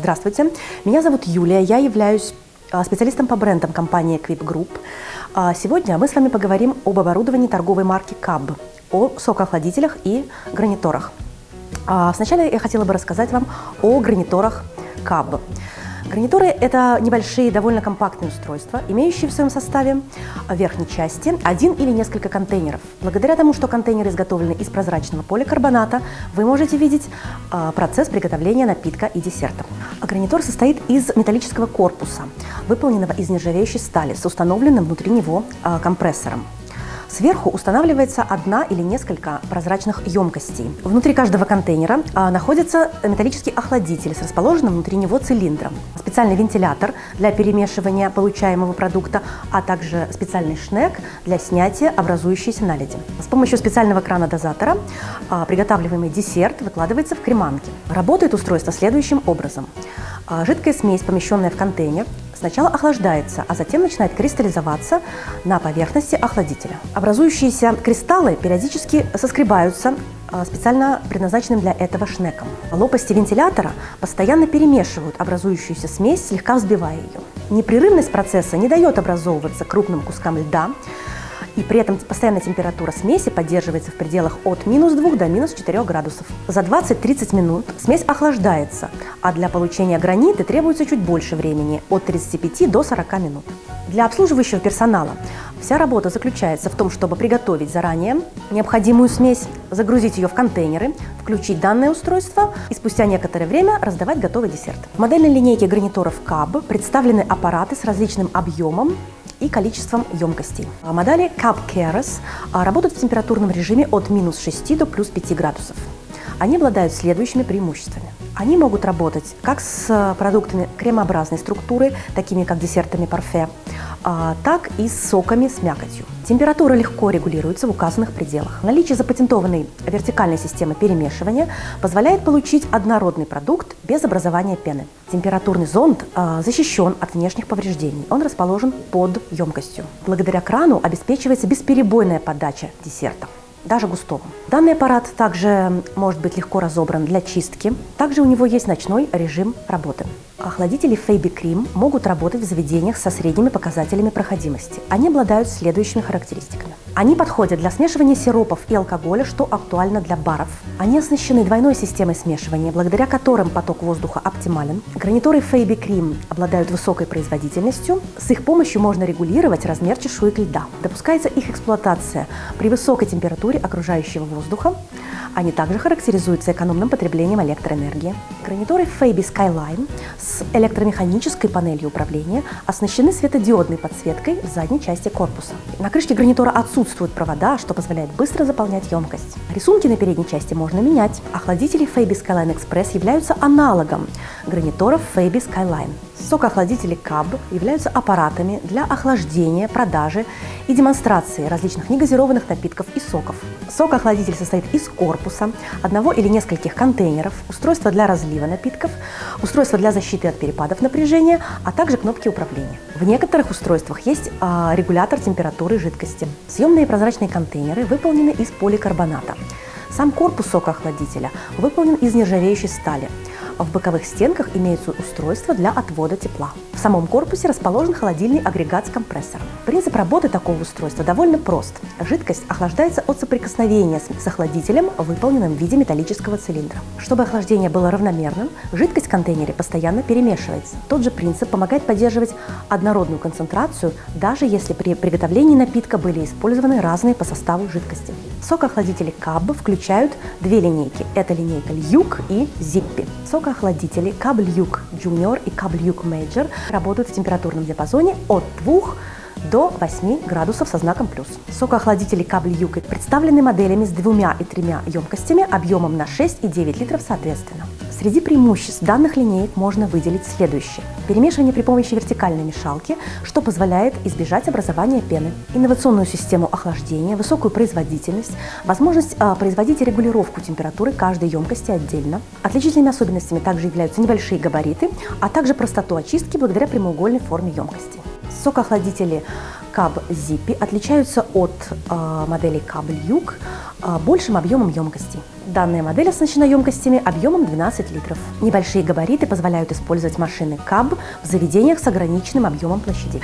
Здравствуйте, меня зовут Юлия, я являюсь а, специалистом по брендам компании Equip Group. А, сегодня мы с вами поговорим об оборудовании торговой марки CAB, о сокоохладителях и граниторах. А, сначала я хотела бы рассказать вам о граниторах CAB. Гарнитуры – это небольшие, довольно компактные устройства, имеющие в своем составе в верхней части один или несколько контейнеров. Благодаря тому, что контейнеры изготовлены из прозрачного поликарбоната, вы можете видеть э, процесс приготовления напитка и десерта. А гарнитур состоит из металлического корпуса, выполненного из нержавеющей стали с установленным внутри него компрессором. Сверху устанавливается одна или несколько прозрачных емкостей. Внутри каждого контейнера а, находится металлический охладитель с расположенным внутри него цилиндром, специальный вентилятор для перемешивания получаемого продукта, а также специальный шнек для снятия образующейся наледи. С помощью специального крана-дозатора а, приготавливаемый десерт выкладывается в креманки. Работает устройство следующим образом. А, жидкая смесь, помещенная в контейнер, сначала охлаждается, а затем начинает кристаллизоваться на поверхности охладителя. Образующиеся кристаллы периодически соскребаются а, специально предназначенным для этого шнеком. Лопасти вентилятора постоянно перемешивают образующуюся смесь, слегка взбивая ее. Непрерывность процесса не дает образовываться крупным кускам льда, и при этом постоянная температура смеси поддерживается в пределах от минус 2 до минус 4 градусов. За 20-30 минут смесь охлаждается, а для получения гранита требуется чуть больше времени, от 35 до 40 минут. Для обслуживающего персонала вся работа заключается в том, чтобы приготовить заранее необходимую смесь, загрузить ее в контейнеры, включить данное устройство и спустя некоторое время раздавать готовый десерт. В модельной линейке гарнитуров CAB представлены аппараты с различным объемом и количеством емкостей. А модели Cup Keras а, работают в температурном режиме от минус 6 до плюс 5 градусов. Они обладают следующими преимуществами. Они могут работать как с продуктами кремообразной структуры, такими как десертами парфе, а, так и с соками с мякотью. Температура легко регулируется в указанных пределах. Наличие запатентованной вертикальной системы перемешивания позволяет получить однородный продукт без образования пены. Температурный зонд э, защищен от внешних повреждений. Он расположен под емкостью. Благодаря крану обеспечивается бесперебойная подача десерта даже густого. Данный аппарат также может быть легко разобран для чистки. Также у него есть ночной режим работы. Охладители Фейби Cream могут работать в заведениях со средними показателями проходимости. Они обладают следующими характеристиками. Они подходят для смешивания сиропов и алкоголя, что актуально для баров. Они оснащены двойной системой смешивания, благодаря которым поток воздуха оптимален. Граниторы Фейби Cream обладают высокой производительностью. С их помощью можно регулировать размер чешуек льда. Допускается их эксплуатация при высокой температуре окружающего воздуха, они также характеризуются экономным потреблением электроэнергии. Гарнитуры Fabi Skyline с электромеханической панелью управления оснащены светодиодной подсветкой в задней части корпуса. На крышке гарнитура отсутствуют провода, что позволяет быстро заполнять емкость. Рисунки на передней части можно менять. Охладители Fabi Skyline Express являются аналогом гарниторов Fabi Skyline. Сокоохладители CAB являются аппаратами для охлаждения, продажи и демонстрации различных негазированных напитков и соков. Сокоохладитель состоит из корпуса, одного или нескольких контейнеров, устройства для разлива напитков, устройства для защиты от перепадов напряжения, а также кнопки управления. В некоторых устройствах есть э, регулятор температуры жидкости. Съемные прозрачные контейнеры выполнены из поликарбоната. Сам корпус сокоохладителя выполнен из нержавеющей стали – в боковых стенках имеются устройства для отвода тепла. В самом корпусе расположен холодильный агрегат с компрессором. Принцип работы такого устройства довольно прост. Жидкость охлаждается от соприкосновения с охладителем, выполненным в виде металлического цилиндра. Чтобы охлаждение было равномерным, жидкость в контейнере постоянно перемешивается. Тот же принцип помогает поддерживать однородную концентрацию, даже если при приготовлении напитка были использованы разные по составу жидкости. Сокоохладители КАБ включают две линейки. Это линейка Люк и Зиппи. Сокоохладители КАБ Люк Junior и КАБ Люк Major работают в температурном диапазоне от 2 до 8 градусов со знаком плюс. Сокоохладители кабель Юка представлены моделями с двумя и тремя емкостями объемом на 6 и 9 литров соответственно. Среди преимуществ данных линеек можно выделить следующее. Перемешивание при помощи вертикальной мешалки, что позволяет избежать образования пены. Инновационную систему охлаждения, высокую производительность, возможность а, производить регулировку температуры каждой емкости отдельно. Отличительными особенностями также являются небольшие габариты, а также простоту очистки благодаря прямоугольной форме емкости. Сокоохладители Cab Zippy отличаются от э, моделей Cab Luke э, большим объемом емкости. Данная модель оснащена емкостями объемом 12 литров. Небольшие габариты позволяют использовать машины Cab в заведениях с ограниченным объемом площадей.